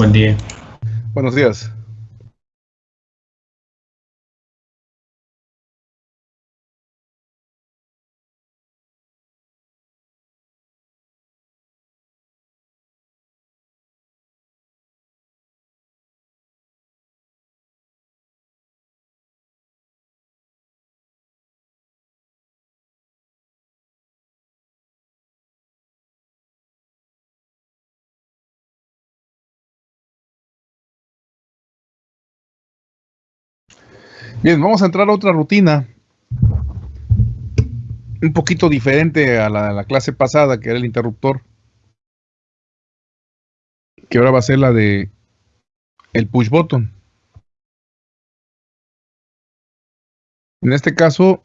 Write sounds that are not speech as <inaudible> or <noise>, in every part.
Buen día. Buenos días. Bien, vamos a entrar a otra rutina. Un poquito diferente a la de la clase pasada, que era el interruptor. Que ahora va a ser la de el push button. En este caso,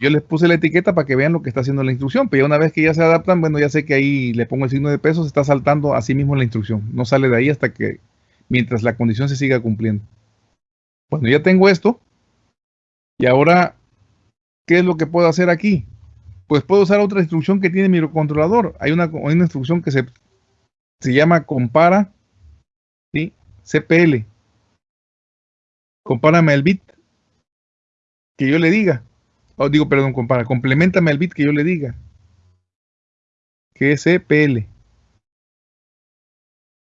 Yo les puse la etiqueta para que vean lo que está haciendo la instrucción, pero ya una vez que ya se adaptan, bueno, ya sé que ahí le pongo el signo de peso, se está saltando a sí mismo la instrucción. No sale de ahí hasta que, mientras la condición se siga cumpliendo. Bueno, ya tengo esto. Y ahora, ¿qué es lo que puedo hacer aquí? Pues puedo usar otra instrucción que tiene mi microcontrolador. Hay una, hay una instrucción que se, se llama compara, ¿sí? CPL. Compárame el bit que yo le diga. Oh, digo, perdón, compara. Complementame el bit que yo le diga. Que es CPL.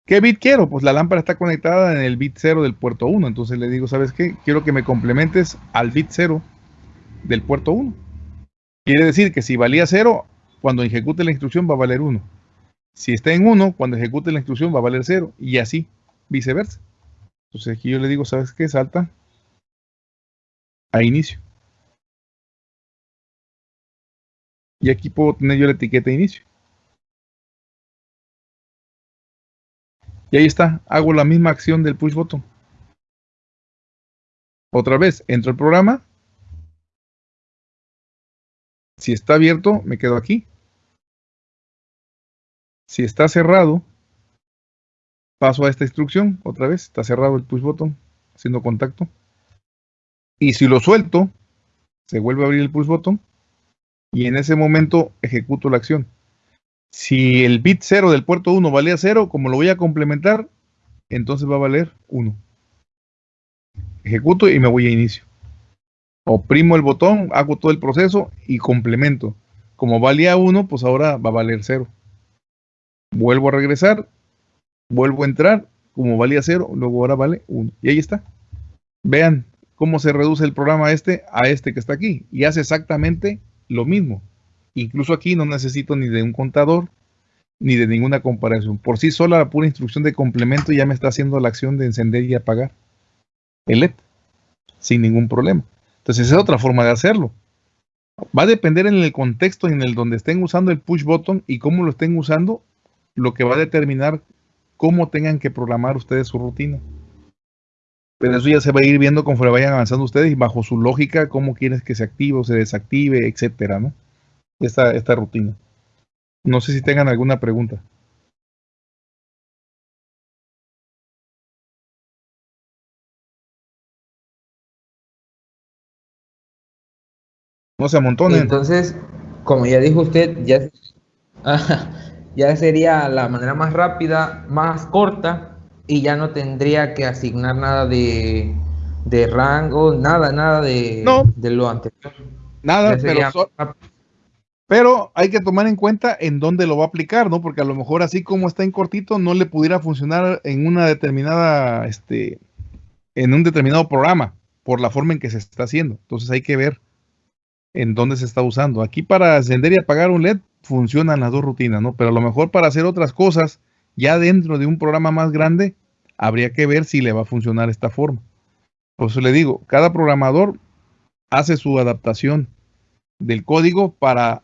¿Qué bit quiero? Pues la lámpara está conectada en el bit 0 del puerto 1. Entonces le digo, ¿sabes qué? Quiero que me complementes al bit 0 del puerto 1. Quiere decir que si valía 0, cuando ejecute la instrucción va a valer 1. Si está en 1, cuando ejecute la instrucción va a valer 0. Y así, viceversa. Entonces aquí yo le digo, ¿sabes qué? Salta a inicio. Y aquí puedo tener yo la etiqueta inicio. Y ahí está, hago la misma acción del push button. Otra vez, entro al programa. Si está abierto, me quedo aquí. Si está cerrado, paso a esta instrucción. Otra vez, está cerrado el push button, haciendo contacto. Y si lo suelto, se vuelve a abrir el push button. Y en ese momento ejecuto la acción. Si el bit 0 del puerto 1 valía 0, como lo voy a complementar, entonces va a valer 1. Ejecuto y me voy a inicio. Oprimo el botón, hago todo el proceso y complemento. Como valía 1, pues ahora va a valer 0. Vuelvo a regresar, vuelvo a entrar, como valía 0, luego ahora vale 1. Y ahí está. Vean cómo se reduce el programa este a este que está aquí. Y hace exactamente lo mismo. Incluso aquí no necesito ni de un contador ni de ninguna comparación. Por sí sola la pura instrucción de complemento ya me está haciendo la acción de encender y apagar el LED sin ningún problema. Entonces esa es otra forma de hacerlo. Va a depender en el contexto en el donde estén usando el push button y cómo lo estén usando, lo que va a determinar cómo tengan que programar ustedes su rutina. Pero eso ya se va a ir viendo conforme vayan avanzando ustedes y bajo su lógica, cómo quieres que se active o se desactive, etcétera, ¿no? esta, esta rutina. No sé si tengan alguna pregunta. No se amontonen. Entonces, como ya dijo usted, ya, <laughs> ya sería la manera más rápida, más corta, y ya no tendría que asignar nada de, de rango, nada, nada de, de lo anterior. Nada, pero, pero hay que tomar en cuenta en dónde lo va a aplicar, ¿no? Porque a lo mejor así como está en cortito, no le pudiera funcionar en una determinada, este, en un determinado programa, por la forma en que se está haciendo. Entonces hay que ver en dónde se está usando. Aquí para encender y apagar un LED funcionan las dos rutinas, ¿no? Pero a lo mejor para hacer otras cosas, ya dentro de un programa más grande, habría que ver si le va a funcionar esta forma. Por eso le digo, cada programador hace su adaptación del código para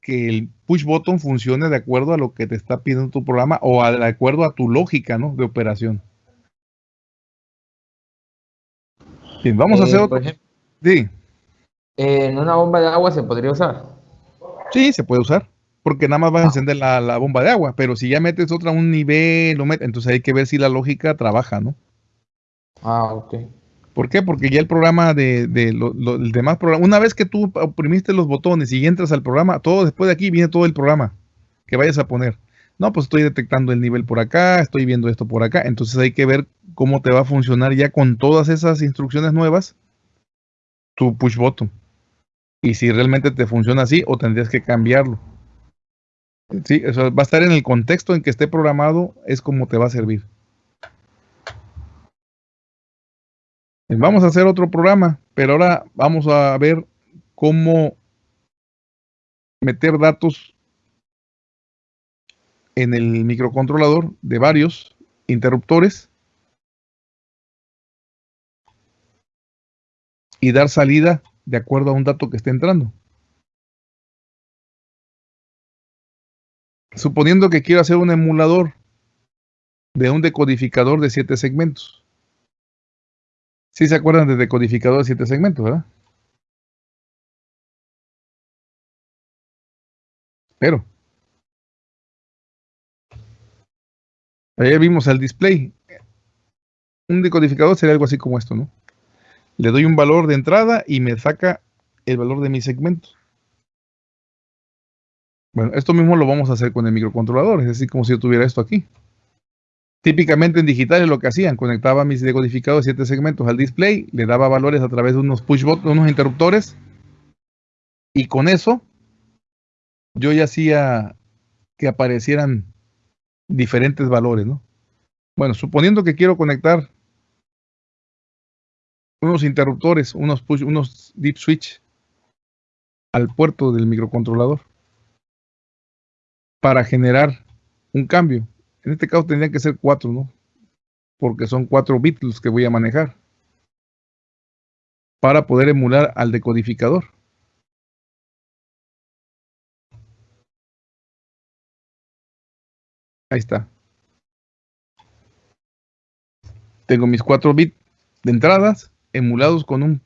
que el push button funcione de acuerdo a lo que te está pidiendo tu programa o de acuerdo a tu lógica ¿no? de operación. Bien, vamos a hacer eh, otro. sí. ¿En una bomba de agua se podría usar? Sí, se puede usar. Porque nada más va a ah. encender la, bomba de agua. Pero si ya metes otra a un nivel, lo entonces hay que ver si la lógica trabaja, ¿no? Ah, ok. ¿Por qué? Porque ya el programa de, de demás programa, una vez que tú oprimiste los botones y entras al programa, todo después de aquí viene todo el programa que vayas a poner. No, pues estoy detectando el nivel por acá, estoy viendo esto por acá. Entonces hay que ver cómo te va a funcionar ya con todas esas instrucciones nuevas tu push button. Y si realmente te funciona así o tendrías que cambiarlo. Sí, eso va a estar en el contexto en que esté programado, es como te va a servir. Vamos a hacer otro programa, pero ahora vamos a ver cómo meter datos en el microcontrolador de varios interruptores y dar salida de acuerdo a un dato que esté entrando. suponiendo que quiero hacer un emulador de un decodificador de siete segmentos. Si se acuerdan del decodificador de siete segmentos, ¿verdad? Pero. Ayer vimos el display. Un decodificador sería algo así como esto, ¿no? Le doy un valor de entrada y me saca el valor de mi segmento. Bueno, esto mismo lo vamos a hacer con el microcontrolador, es decir, como si yo tuviera esto aquí. Típicamente en digitales lo que hacían, conectaba mis decodificados de siete segmentos al display, le daba valores a través de unos push unos interruptores, y con eso yo ya hacía que aparecieran diferentes valores, ¿no? Bueno, suponiendo que quiero conectar unos interruptores, unos push, unos deep switch al puerto del microcontrolador para generar un cambio. En este caso tendrían que ser cuatro, ¿no? Porque son cuatro bits los que voy a manejar para poder emular al decodificador. Ahí está. Tengo mis cuatro bits de entradas emulados con un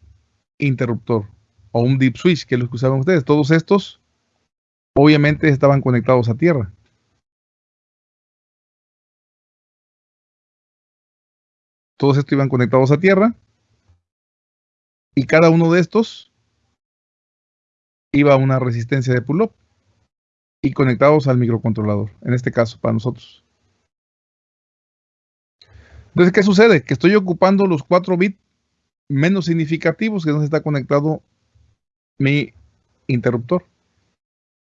interruptor o un deep switch, que es lo que usaban ustedes. Todos estos obviamente estaban conectados a tierra. Todos estos iban conectados a tierra. Y cada uno de estos iba a una resistencia de pull-up y conectados al microcontrolador, en este caso para nosotros. Entonces, ¿qué sucede? Que estoy ocupando los 4 bits menos significativos que no está conectado mi interruptor.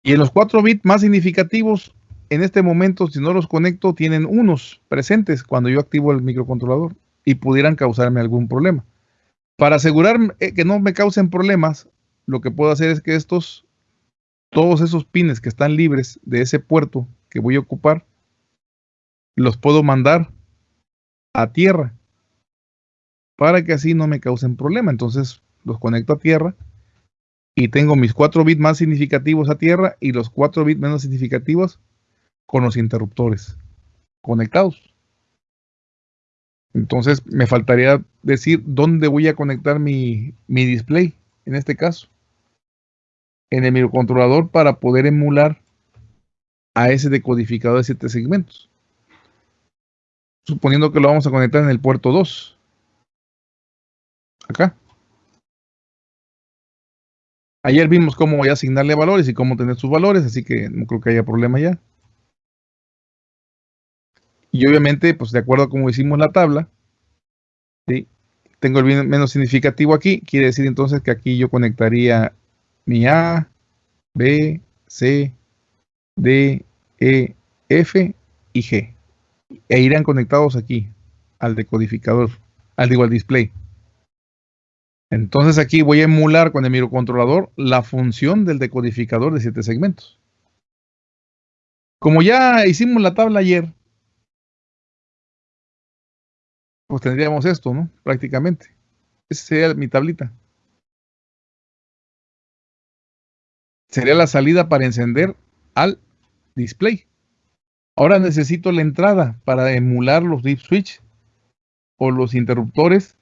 Y en los 4 bits más significativos, en este momento, si no los conecto, tienen unos presentes cuando yo activo el microcontrolador y pudieran causarme algún problema. Para asegurar eh, que no me causen problemas, lo que puedo hacer es que estos, todos esos pines que están libres de ese puerto que voy a ocupar, los puedo mandar a tierra para que así no me causen problema. Entonces los conecto a tierra y tengo mis 4 bits más significativos a tierra y los 4 bits menos significativos con los interruptores conectados. Entonces me faltaría decir dónde voy a conectar mi, mi display, en este caso. En el microcontrolador para poder emular a ese decodificador de 7 segmentos. Suponiendo que lo vamos a conectar en el puerto 2. Acá. Ayer vimos cómo voy a asignarle valores y cómo tener sus valores, así que no creo que haya problema ya. Y obviamente, pues de acuerdo a cómo hicimos la tabla, tengo el menos significativo aquí, quiere decir entonces que aquí yo conectaría mi A, B, C, D, E, F y G. E irán conectados aquí al decodificador, al digo al display. Entonces aquí voy a emular con el microcontrolador la función del decodificador de siete segmentos. Como ya hicimos la tabla ayer, pues tendríamos esto, ¿no? Prácticamente. Esa sería mi tablita. Sería la salida para encender al display. Ahora necesito la entrada para emular los deep switch o los interruptores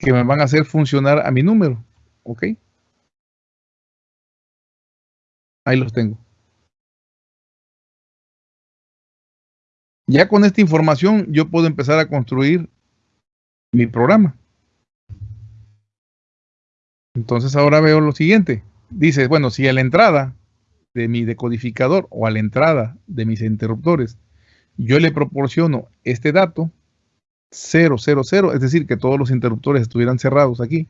que me van a hacer funcionar a mi número. ¿Ok? Ahí los tengo. Ya con esta información yo puedo empezar a construir mi programa. Entonces ahora veo lo siguiente. Dice, bueno, si a la entrada de mi decodificador o a la entrada de mis interruptores yo le proporciono este dato 000, es decir, que todos los interruptores estuvieran cerrados aquí.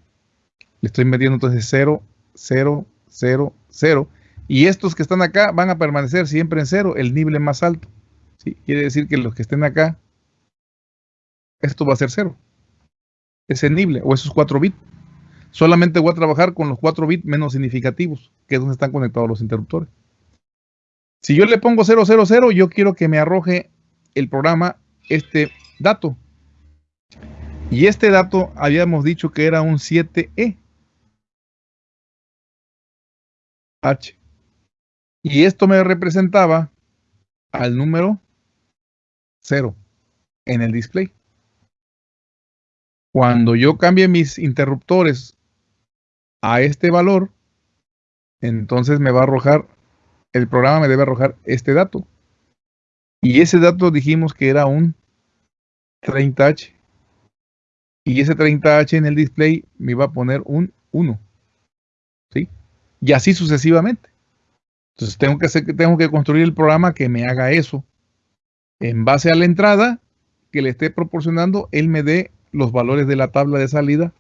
Le estoy metiendo entonces 0, 0, 0, 0. Y estos que están acá van a permanecer siempre en 0, el nivel más alto. Quiere decir que los que estén acá, esto va a ser cero. Ese nible o esos 4 bits. Solamente voy a trabajar con los 4 bits menos significativos, que es donde están conectados los interruptores. Si yo le pongo 000, yo quiero que me arroje el programa este dato. Y este dato habíamos dicho que era un 7E. H. Y esto me representaba al número 0 en el display. Cuando yo cambie mis interruptores a este valor, entonces me va a arrojar, el programa me debe arrojar este dato. Y ese dato dijimos que era un 30H. Y ese 30H en el display me va a poner un 1. ¿Sí? Y así sucesivamente. Entonces tengo que, hacer, tengo que construir el programa que me haga eso. En base a la entrada que le esté proporcionando, él me dé los valores de la tabla de salida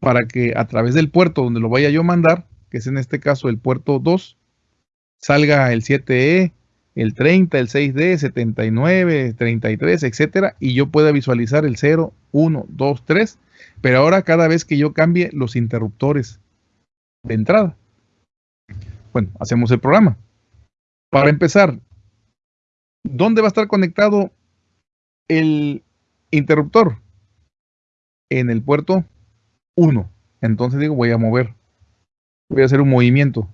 para que a través del puerto donde lo vaya yo a mandar, que es en este caso el puerto 2, salga el 7E, el 30, el 6D, 79, 33, etcétera, y yo pueda visualizar el 0, 1, 2, 3, pero ahora cada vez que yo cambie los interruptores de entrada. Bueno, hacemos el programa. Para empezar, ¿dónde va a estar conectado el interruptor? En el puerto 1. Entonces digo, voy a mover. Voy a hacer un movimiento.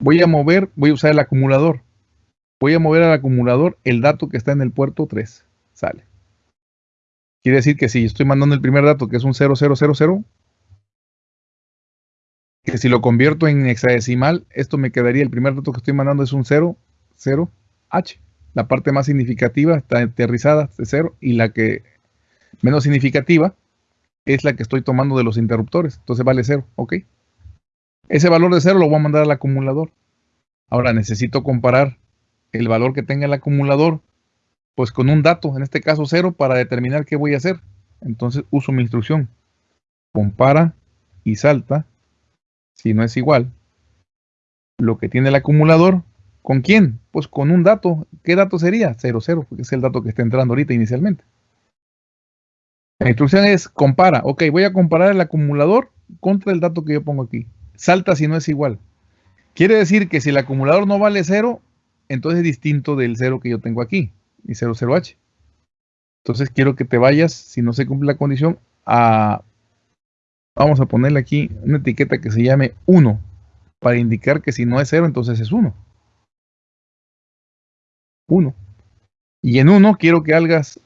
Voy a mover, voy a usar el acumulador. Voy a mover al acumulador el dato que está en el puerto 3. Sale. Quiere decir que si estoy mandando el primer dato, que es un 0000, que si lo convierto en hexadecimal, esto me quedaría, el primer dato que estoy mandando es un 0, 0, H. La parte más significativa está aterrizada de 0 y la que menos significativa es la que estoy tomando de los interruptores. Entonces vale 0, ¿ok? Ese valor de 0 lo voy a mandar al acumulador. Ahora necesito comparar el valor que tenga el acumulador pues con un dato, en este caso 0, para determinar qué voy a hacer. Entonces uso mi instrucción. Compara y salta, si no es igual, lo que tiene el acumulador, ¿con quién? Pues con un dato. ¿Qué dato sería? 0, 0, porque es el dato que está entrando ahorita inicialmente. La instrucción es compara. Ok, voy a comparar el acumulador contra el dato que yo pongo aquí. Salta si no es igual. Quiere decir que si el acumulador no vale 0, entonces es distinto del 0 que yo tengo aquí, mi 00H. Entonces quiero que te vayas, si no se cumple la condición, a... Vamos a ponerle aquí una etiqueta que se llame 1, para indicar que si no es 0, entonces es 1. 1. Y en 1 quiero que hagas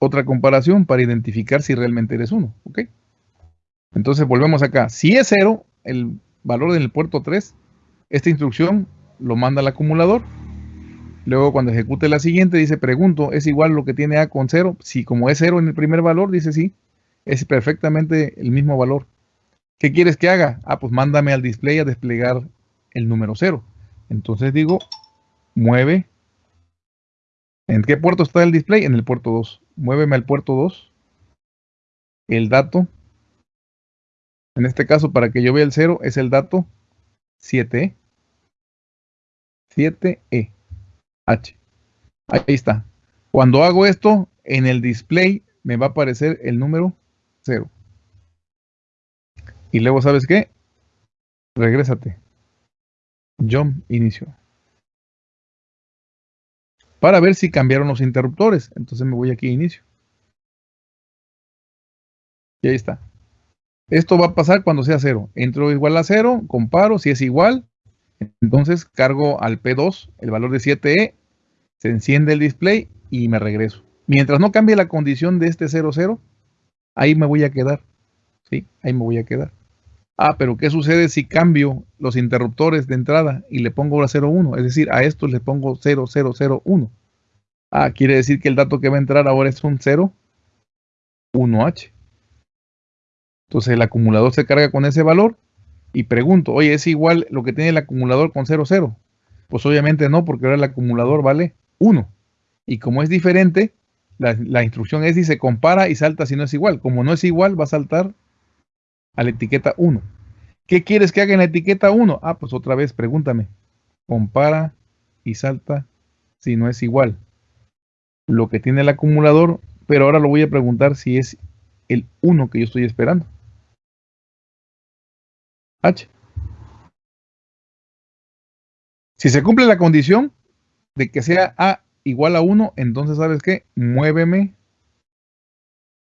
otra comparación para identificar si realmente eres 1. ¿Ok? Entonces volvemos acá. Si es 0, el valor del puerto 3, esta instrucción lo manda al acumulador. Luego cuando ejecute la siguiente dice, pregunto, ¿es igual lo que tiene A con 0? Si como es 0 en el primer valor, dice sí, es perfectamente el mismo valor. ¿Qué quieres que haga? Ah, pues mándame al display a desplegar el número 0. Entonces digo, mueve. ¿En qué puerto está el display? En el puerto 2 muéveme al puerto 2, el dato, en este caso para que yo vea el 0 es el dato 7E, 7E, H. Ahí está. Cuando hago esto, en el display me va a aparecer el número 0. Y luego, ¿sabes qué? Regrésate. Jump inicio para ver si cambiaron los interruptores. Entonces me voy aquí a inicio. Y ahí está. Esto va a pasar cuando sea cero. Entro igual a cero, comparo, si es igual, entonces cargo al P2 el valor de 7E, se enciende el display y me regreso. Mientras no cambie la condición de este 00, ahí me voy a quedar. ¿Sí? Ahí me voy a quedar. Ah, pero ¿qué sucede si cambio los interruptores de entrada y le pongo ahora 01? Es decir, a esto le pongo 0001. Ah, quiere decir que el dato que va a entrar ahora es un 0, 1H. Entonces el acumulador se carga con ese valor y pregunto, oye, ¿es igual lo que tiene el acumulador con 00? Pues obviamente no, porque ahora el acumulador vale 1. Y como es diferente, la, la instrucción es, dice, compara y salta si no es igual. Como no es igual, va a saltar a la etiqueta 1. ¿Qué quieres que haga en la etiqueta 1? Ah, pues otra vez, pregúntame. Compara y salta si no es igual. Lo que tiene el acumulador, pero ahora lo voy a preguntar si es el 1 que yo estoy esperando. H. Si se cumple la condición de que sea A igual a 1, entonces ¿sabes qué? Muéveme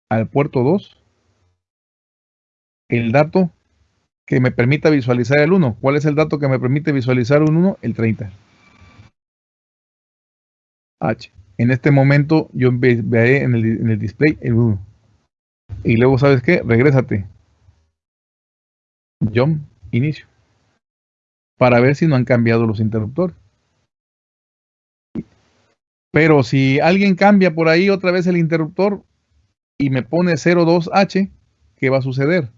al puerto 2 el dato que me permita visualizar el 1. ¿Cuál es el dato que me permite visualizar un 1? El 30. H. En este momento yo veré en el, en el display el 1. Y luego, ¿sabes qué? Regrésate. Jump, inicio. Para ver si no han cambiado los interruptores. Pero si alguien cambia por ahí otra vez el interruptor y me pone 02H, ¿qué va a suceder?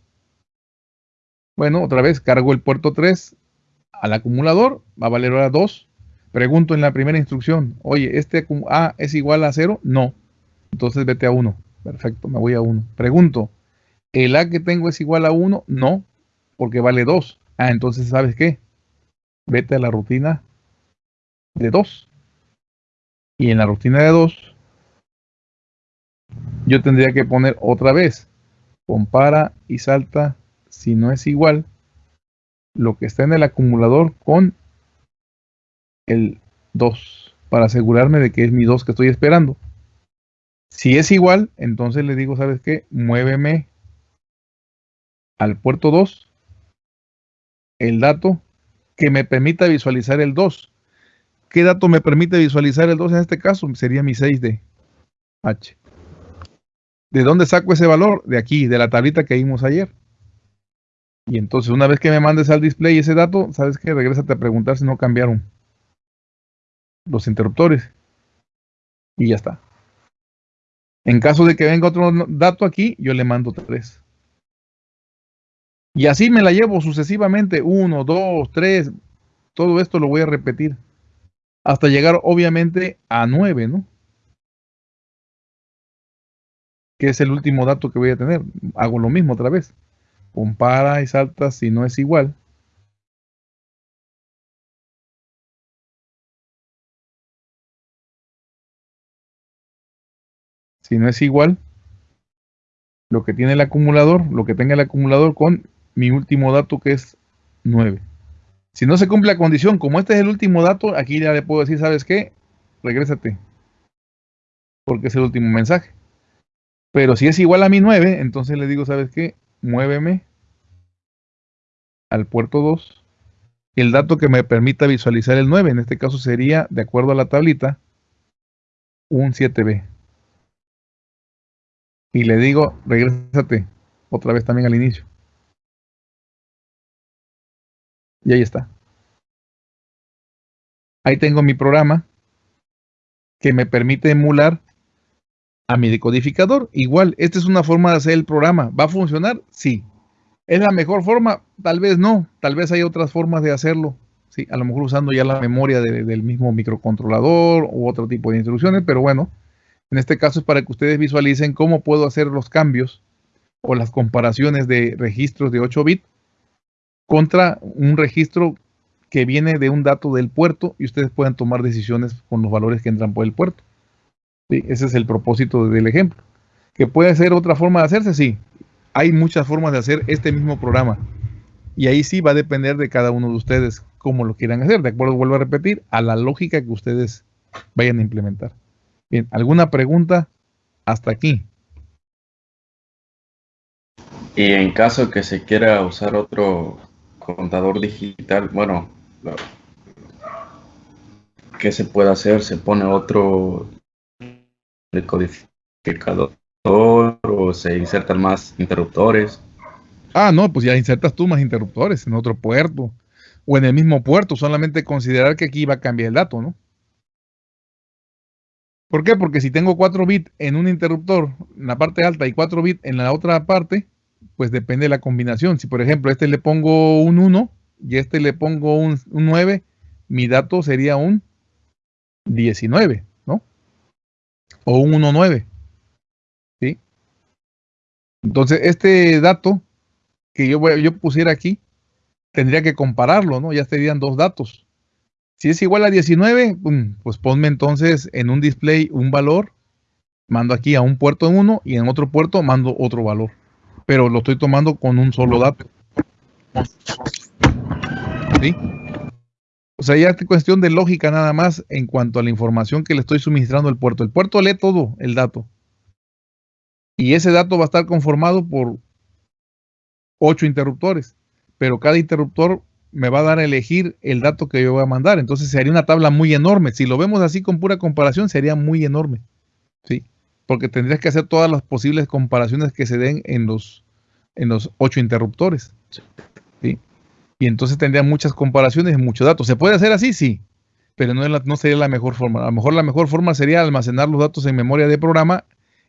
Bueno, otra vez cargo el puerto 3 al acumulador, va a valer ahora 2. Pregunto en la primera instrucción, oye, ¿este A es igual a 0? No. Entonces vete a 1. Perfecto, me voy a 1. Pregunto, ¿el A que tengo es igual a 1? No, porque vale 2. Ah, entonces, ¿sabes qué? Vete a la rutina de 2. Y en la rutina de 2, yo tendría que poner otra vez, compara y salta si no es igual lo que está en el acumulador con el 2 para asegurarme de que es mi 2 que estoy esperando. Si es igual, entonces le digo, ¿sabes qué? Muéveme al puerto 2 el dato que me permita visualizar el 2. ¿Qué dato me permite visualizar el 2 en este caso? Sería mi 6D. H. ¿De dónde saco ese valor? De aquí, de la tablita que vimos ayer. Y entonces una vez que me mandes al display ese dato, sabes que regrésate a preguntar si no cambiaron los interruptores. Y ya está. En caso de que venga otro dato aquí, yo le mando 3. Y así me la llevo sucesivamente, 1, 2, 3, todo esto lo voy a repetir. Hasta llegar obviamente a 9, ¿no? Que es el último dato que voy a tener. Hago lo mismo otra vez compara y salta si no es igual. Si no es igual, lo que tiene el acumulador, lo que tenga el acumulador con mi último dato que es 9. Si no se cumple la condición, como este es el último dato, aquí ya le puedo decir, ¿sabes qué? Regrésate. Porque es el último mensaje. Pero si es igual a mi 9, entonces le digo, ¿sabes qué? muéveme al puerto 2 el dato que me permita visualizar el 9. En este caso sería, de acuerdo a la tablita, un 7B. Y le digo, regrésate otra vez también al inicio. Y ahí está. Ahí tengo mi programa que me permite emular a mi decodificador. Igual, esta es una forma de hacer el programa. ¿Va a funcionar? Sí. ¿Es la mejor forma? Tal vez no. Tal vez hay otras formas de hacerlo. Sí, a lo mejor usando ya la memoria del mismo microcontrolador u otro tipo de instrucciones, pero bueno, en este caso es para que ustedes visualicen cómo puedo hacer los cambios o las comparaciones de registros de 8 bits contra un registro que viene de un dato del puerto y ustedes pueden tomar decisiones con los valores que entran por el puerto ese es el propósito del ejemplo. ¿Que puede ser otra forma de hacerse? Sí. Hay muchas formas de hacer este mismo programa. Y ahí sí va a depender de cada uno de ustedes cómo lo quieran hacer. De acuerdo, vuelvo a repetir, a la lógica que ustedes vayan a implementar. Bien, ¿alguna pregunta hasta aquí? Y en caso que se quiera usar otro contador digital, bueno, ¿qué se puede hacer? Se pone otro decodificador o se insertan más interruptores. Ah, no, pues ya insertas tú más interruptores en otro puerto o en el mismo puerto, solamente considerar que aquí va a cambiar el dato, ¿no? ¿Por qué? Porque si tengo 4 bits en un interruptor, en la parte alta y 4 bits en la otra parte, pues depende de la combinación. Si por ejemplo este le pongo un 1 y este le pongo un, un 9, mi dato sería un 19 o un 1.9. ¿Sí? Entonces, este dato que yo, yo pusiera aquí, tendría que compararlo, ¿no? Ya serían dos datos. Si es igual a 19, pues ponme entonces en un display un valor, mando aquí a un puerto en uno y en otro puerto mando otro valor. Pero lo estoy tomando con un solo dato. ¿Sí? O sea, ya es cuestión de lógica nada más en cuanto a la información que le estoy suministrando al puerto. El puerto lee todo el dato. Y ese dato va a estar conformado por ocho interruptores. pero cada interruptor me va a dar a elegir el dato que yo voy a mandar. Entonces sería una tabla muy enorme. Si lo vemos así con pura comparación, sería muy enorme. ¿sí? Porque tendrías que hacer todas las posibles comparaciones que se den en los, en los ocho interruptores. ¿sí? Y entonces tendría muchas comparaciones y muchos datos. ¿Se puede hacer así? Sí. Pero no, no sería la mejor forma. A lo mejor la mejor forma sería almacenar los datos en memoria de programa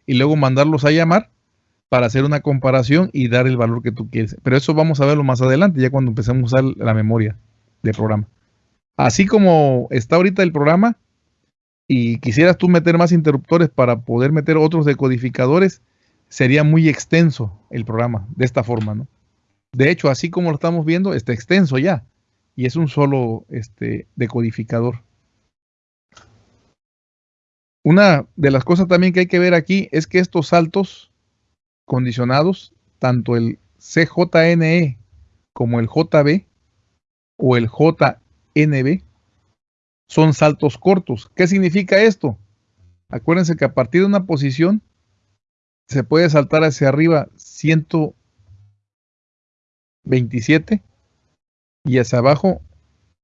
y luego mandarlos a llamar para hacer una comparación y dar el valor que tú quieres. Pero eso vamos a verlo más adelante, ya cuando empecemos a usar la memoria de programa. Así como está ahorita el programa y quisieras tú meter más interruptores para poder meter otros decodificadores, sería muy extenso el programa de esta forma, ¿no? De hecho, así como lo estamos viendo, está extenso ya y es un solo este, decodificador. Una de las cosas también que hay que ver aquí es que estos saltos condicionados, tanto el CJNE como el JB o el JNB, son saltos cortos. ¿Qué significa esto? Acuérdense que a partir de una posición se puede saltar hacia arriba 127 y hacia abajo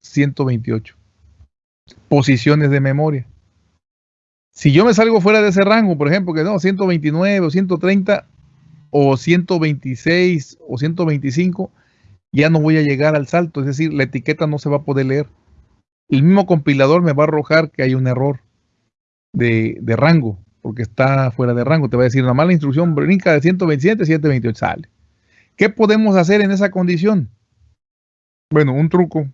128. Posiciones de memoria. Si yo me salgo fuera de ese rango, por ejemplo, que no, 129 o 130, o 126 o 125, ya no voy a llegar al salto, es decir, la etiqueta no se va a poder leer. El mismo compilador me va a arrojar que hay un error de, rango, porque está fuera de rango. Te va a decir, una mala instrucción brinca de 127 a 128, sale. ¿Qué podemos hacer en esa condición? Bueno, un truco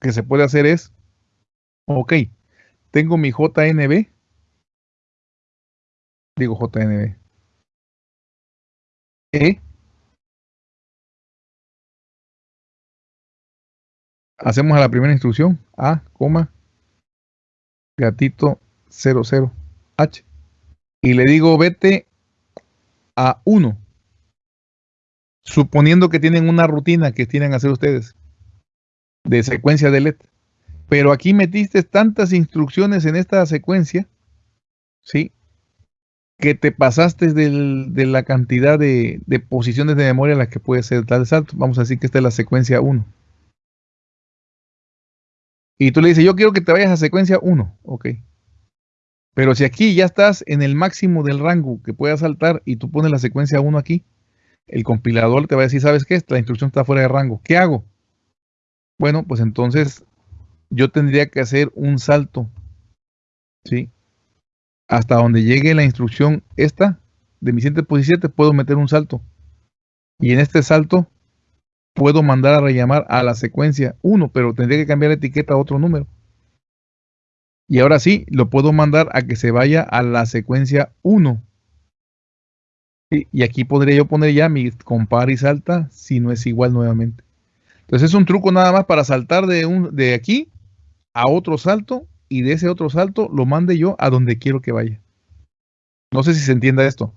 que se puede hacer es, ok, tengo mi JNB, digo JNB, e. Hacemos a la primera instrucción, A, coma, gatito 00, H. Y le digo vete a 1. Suponiendo que tienen una rutina que tienen que hacer ustedes de secuencia de LED. Pero aquí metiste tantas instrucciones en esta secuencia, ¿sí? que te pasaste de la cantidad de, posiciones de memoria a las que puede ser tal salto. Vamos a decir que esta es la secuencia 1. Y tú le dices, yo quiero que te vayas a secuencia 1. Ok. Pero si aquí ya estás en el máximo del rango que puedas saltar y tú pones la secuencia 1 aquí, el compilador te va a decir, ¿sabes qué? La instrucción está fuera de rango. ¿Qué hago? Bueno, pues entonces yo tendría que hacer un salto. ¿Sí? hasta donde llegue la instrucción esta de mi 117 puedo meter un salto. Y en este salto puedo mandar a rellamar a la secuencia 1, pero tendría que cambiar la etiqueta a otro número. Y ahora sí, lo puedo mandar a que se vaya a la secuencia 1. Y aquí podría yo poner ya mi compara y salta si no es igual nuevamente. Entonces es un truco nada más para saltar de, un, de aquí a otro salto y de ese otro salto lo mande yo a donde quiero que vaya. No sé si se entienda esto.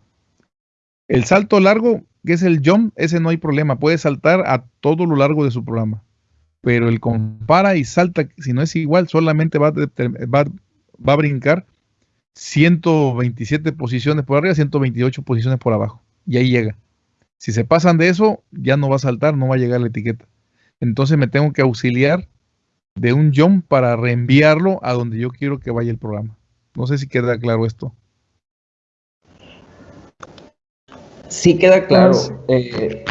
El salto largo, que es el jump, ese no hay problema. Puede saltar a todo lo largo de su programa. Pero el compara y salta, si no es igual, solamente va, va, a brincar 127 posiciones por arriba, 128 posiciones por abajo. Y ahí llega. Si se pasan de eso, ya no va a saltar, no va a llegar la etiqueta. Entonces me tengo que auxiliar de un jump para reenviarlo a donde yo quiero que vaya el programa. No sé si queda claro esto. Sí queda claro. Eh,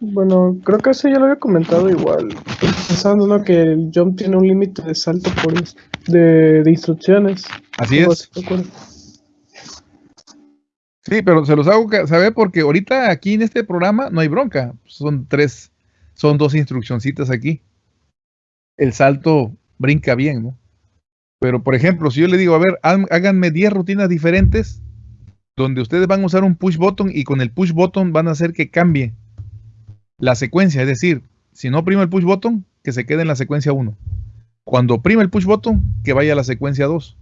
bueno, creo que eso ya lo había comentado igual. Pensando que el jump tiene un límite de salto por de, de instrucciones. Así es. Sí, pero se los hago saber porque ahorita aquí en este programa no hay bronca. Son tres, son dos instruccioncitas aquí el salto brinca bien, ¿no? Pero, por ejemplo, si yo le digo, a ver, háganme 10 rutinas diferentes donde ustedes van a usar un push button y con el push button van a hacer que cambie la secuencia. Es decir, si no oprimo el push button, que se quede en la secuencia 1. Cuando oprime el push button, que vaya a la secuencia 2.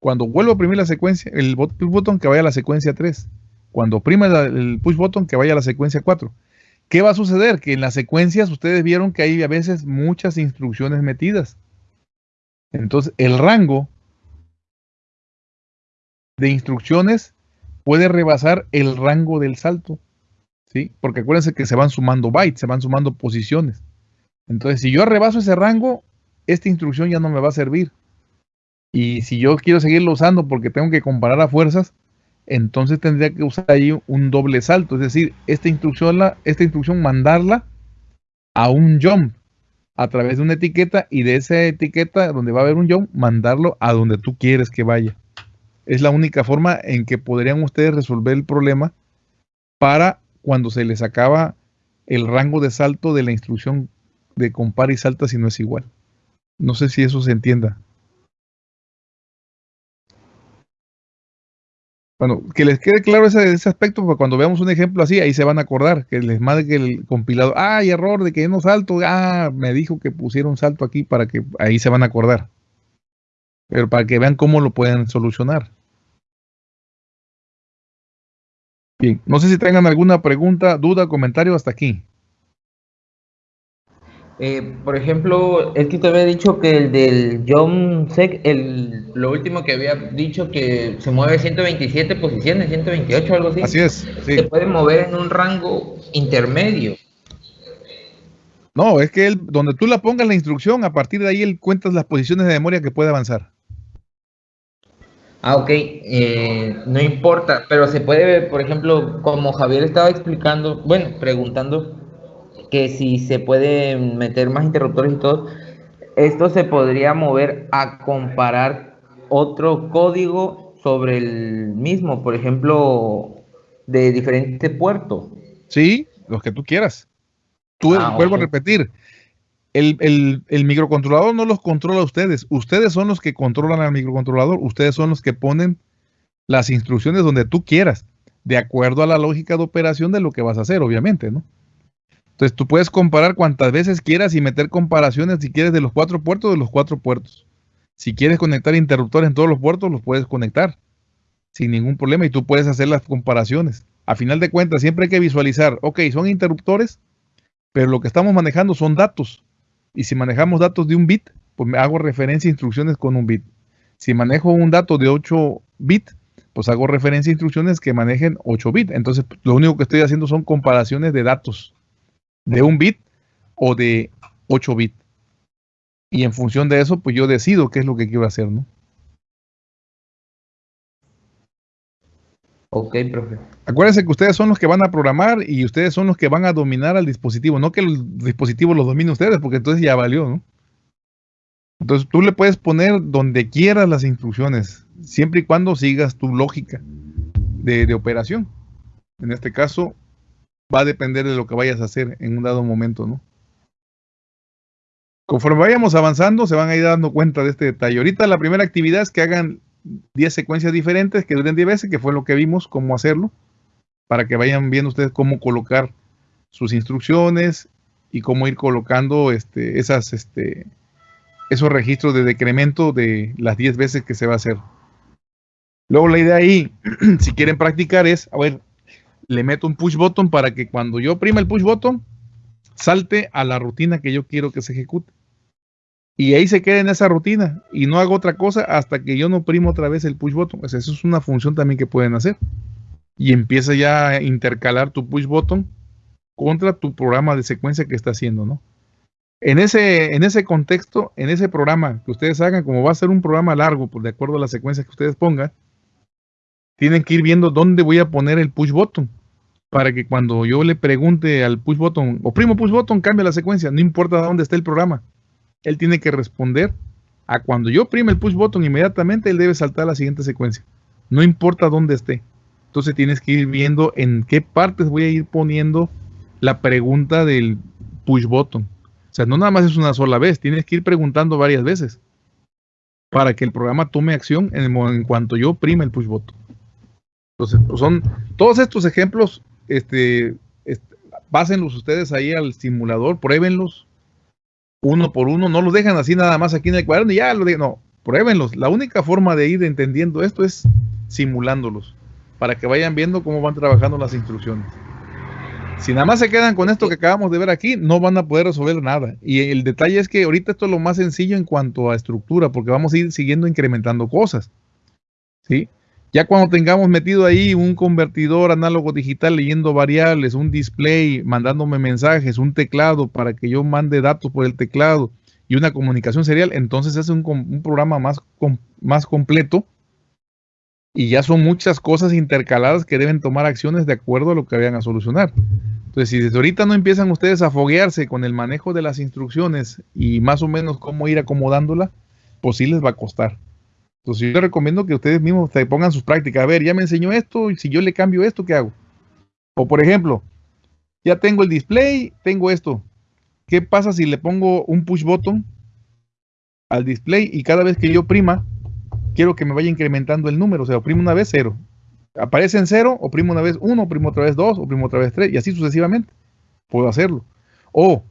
Cuando vuelvo a oprimir la secuencia, el push button, que vaya a la secuencia 3. Cuando oprime el push button, que vaya a la secuencia 4. ¿Qué va a suceder? Que en las secuencias ustedes vieron que hay a veces muchas instrucciones metidas. Entonces, el rango de instrucciones puede rebasar el rango del salto. ¿sí? Porque acuérdense que se van sumando bytes, se van sumando posiciones. Entonces, si yo rebaso ese rango, esta instrucción ya no me va a servir. Y si yo quiero seguirlo usando porque tengo que comparar a fuerzas, entonces tendría que usar ahí un doble salto. Es decir, esta instrucción, esta instrucción mandarla a un jump a través de una etiqueta y de esa etiqueta donde va a haber un jump, mandarlo a donde tú quieres que vaya. Es la única forma en que podrían ustedes resolver el problema para cuando se les acaba el rango de salto de la instrucción de compara y salta si no es igual. No sé si eso se entienda. Bueno, que les quede claro ese, aspecto, porque cuando veamos un ejemplo así, ahí se van a acordar, que les que el compilado, ah, hay error de que no salto, ah, me dijo que pusiera un salto aquí para que ahí se van a acordar. Pero para que vean cómo lo pueden solucionar. Bien, no sé si tengan alguna pregunta, duda, comentario hasta aquí. Eh, por ejemplo, es que te había dicho que el del John Sec, el, lo último que había dicho que se mueve 127 posiciones, 128 algo así. Así es. Se puede mover en un rango intermedio. No, es que él, donde tú la pongas la instrucción, a partir de ahí él cuentas las posiciones de memoria que puede avanzar. Ah, ok, eh, no importa, pero se puede, por ejemplo, como Javier estaba explicando, bueno, preguntando, que si se puede meter más interruptores y todo, esto se podría mover a comparar otro código sobre el mismo, por ejemplo, de diferente puerto. Sí, los que tú quieras. Tú, ah, vuelvo a repetir, el, microcontrolador no los controla a ustedes. Ustedes son los que controlan al microcontrolador. Ustedes son los que ponen las instrucciones donde tú quieras, de acuerdo a la lógica de operación de lo que vas a hacer, obviamente, ¿no? Entonces tú puedes comparar cuantas veces quieras y meter comparaciones si quieres de los cuatro puertos de los cuatro puertos. Si quieres conectar interruptores en todos los puertos, los puedes conectar sin ningún problema y tú puedes hacer las comparaciones. A final de cuentas, siempre hay que visualizar, ok, son interruptores, pero lo que estamos manejando son datos. Y si manejamos datos de un bit, pues me hago referencia a instrucciones con un bit. Si manejo un dato de 8 bits, pues hago referencia a instrucciones que manejen 8 bits. Entonces, lo único que estoy haciendo son comparaciones de datos de un bit o de 8 bits. Y en función de eso, pues yo decido qué es lo que quiero hacer, ¿no? Ok, profe. Acuérdense que ustedes son los que van a programar y ustedes son los que van a dominar al dispositivo, no que el dispositivo lo domine ustedes, porque entonces ya valió, ¿no? Entonces tú le puedes poner donde quieras las instrucciones, siempre y cuando sigas tu lógica de, de operación. En este caso, va a depender de lo que vayas a hacer en un dado momento, ¿no? Conforme vayamos avanzando, se van a ir dando cuenta de este detalle. Ahorita la primera actividad es que hagan 10 secuencias diferentes que duren 10 veces, que fue lo que vimos, cómo hacerlo, para que vayan viendo ustedes cómo colocar sus instrucciones y cómo ir colocando este, esas, este, esos registros de decremento de las 10 veces que se va a hacer. Luego la idea ahí, <clears throat> si quieren practicar, es, a ver, le meto un push button para que cuando yo oprima el push button, salte a la rutina que yo quiero que se ejecute. Y ahí se quede en esa rutina y no hago otra cosa hasta que yo no oprimo otra vez el push button. eso es una función también que pueden hacer. Y empieza ya a intercalar tu push button contra tu programa de secuencia que está haciendo, ¿no? En ese, en ese contexto, en ese programa que ustedes hagan, como va a ser un programa largo, pues de acuerdo a la secuencia que ustedes pongan, tienen que ir viendo dónde voy a poner el push button para que cuando yo le pregunte al push button, o primo push button, cambia la secuencia, no importa dónde esté el programa. Él tiene que responder a cuando yo prime el push button, inmediatamente él debe saltar a la siguiente secuencia. No importa dónde esté. Entonces tienes que ir viendo en qué partes voy a ir poniendo la pregunta del push button. O sea, no nada más es una sola vez, tienes que ir preguntando varias veces para que el programa tome acción en, en cuanto yo prime el push button. Entonces, pues son todos estos ejemplos, este, este, pásenlos ustedes ahí al simulador, pruébenlos uno por uno, no los dejan así nada más aquí en el cuaderno y ya lo digo, no, pruébenlos. La única forma de ir entendiendo esto es simulándolos, para que vayan viendo cómo van trabajando las instrucciones. Si nada más se quedan con esto que acabamos de ver aquí, no van a poder resolver nada. Y el detalle es que ahorita esto es lo más sencillo en cuanto a estructura, porque vamos a ir siguiendo incrementando cosas. ¿Sí? Ya cuando tengamos metido ahí un convertidor análogo digital leyendo variables, un display, mandándome mensajes, un teclado para que yo mande datos por el teclado y una comunicación serial, entonces es un, un programa más, más completo y ya son muchas cosas intercaladas que deben tomar acciones de acuerdo a lo que vayan a solucionar. Entonces, si desde ahorita no empiezan ustedes a foguearse con el manejo de las instrucciones y más o menos cómo ir acomodándola, pues sí les va a costar. Entonces, yo les recomiendo que ustedes mismos se pongan sus prácticas. A ver, ya me enseñó esto y si yo le cambio esto, ¿qué hago? O por ejemplo, ya tengo el display, tengo esto. ¿Qué pasa si le pongo un push button al display y cada vez que yo prima, quiero que me vaya incrementando el número, o sea, oprimo una vez cero. Aparece en cero, oprimo una vez uno, oprimo otra vez dos, oprimo otra vez tres, y así sucesivamente. Puedo hacerlo. O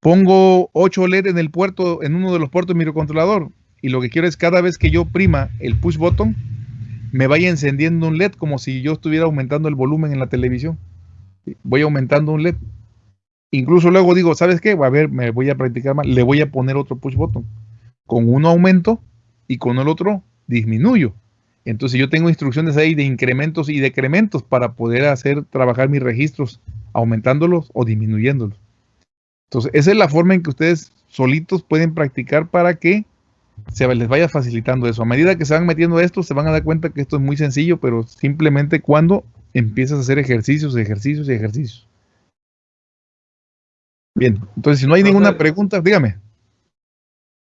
pongo 8 LED en el puerto, en uno de los puertos de microcontrolador, y lo que quiero es cada vez que yo prima el push button, me vaya encendiendo un LED como si yo estuviera aumentando el volumen en la televisión. Voy aumentando un LED. Incluso luego digo, ¿sabes qué? A ver, me voy a practicar más. Le voy a poner otro push button. Con uno aumento y con el otro disminuyo. Entonces yo tengo instrucciones ahí de incrementos y decrementos para poder hacer trabajar mis registros, aumentándolos o disminuyéndolos. Entonces esa es la forma en que ustedes solitos pueden practicar para que se les vaya facilitando eso. A medida que se van metiendo esto, se van a dar cuenta que esto es muy sencillo, pero simplemente cuando empiezas a hacer ejercicios, ejercicios y ejercicios. Bien, entonces si no hay ninguna pregunta, dígame.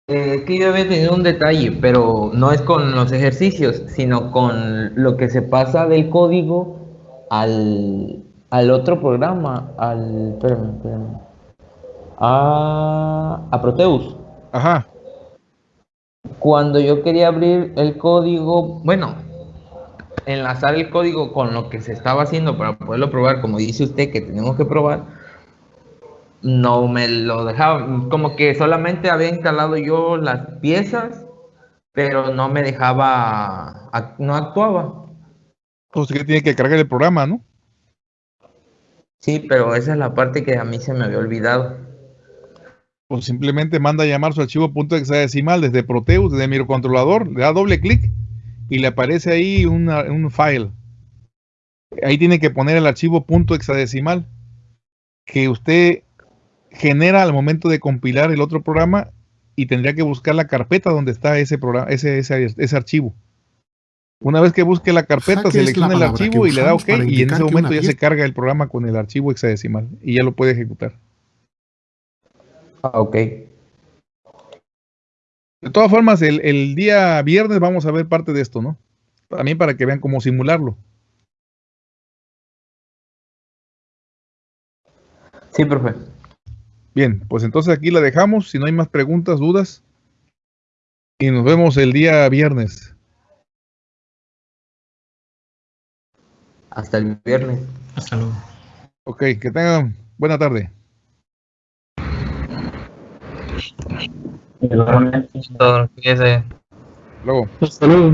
Eh, es que yo había tenido un detalle, pero no es con los ejercicios, sino con lo que se pasa del código al, al otro programa, al. Espérame, espérame. A, a Proteus. Ajá. Cuando yo quería abrir el código, bueno, enlazar el código con lo que se estaba haciendo para poderlo probar, como dice usted que tenemos que probar, no me lo dejaba, como que solamente había instalado yo las piezas, pero no me dejaba, no actuaba. Que tiene que cargar el programa, ¿no? Sí, pero esa es la parte que a mí se me había olvidado. Pues simplemente manda a llamar su archivo punto hexadecimal desde Proteus, desde microcontrolador, le da doble clic y le aparece ahí un file. Ahí tiene que poner el archivo punto hexadecimal que usted genera al momento de compilar el otro programa y tendría que buscar la carpeta donde está ese programa, ese, ese, archivo. Una vez que busque la carpeta, selecciona el archivo y le da OK y en ese momento ya se carga el programa con el archivo hexadecimal y ya lo puede ejecutar. Ah, ok. De todas formas, el, el, día viernes vamos a ver parte de esto, ¿no? También para que vean cómo simularlo. Sí, profe. Bien, pues entonces aquí la dejamos. Si no hay más preguntas, dudas. Y nos vemos el día viernes. Hasta el viernes. Hasta luego. Ok, que tengan buena tarde. Luego. Luego. Hasta luego.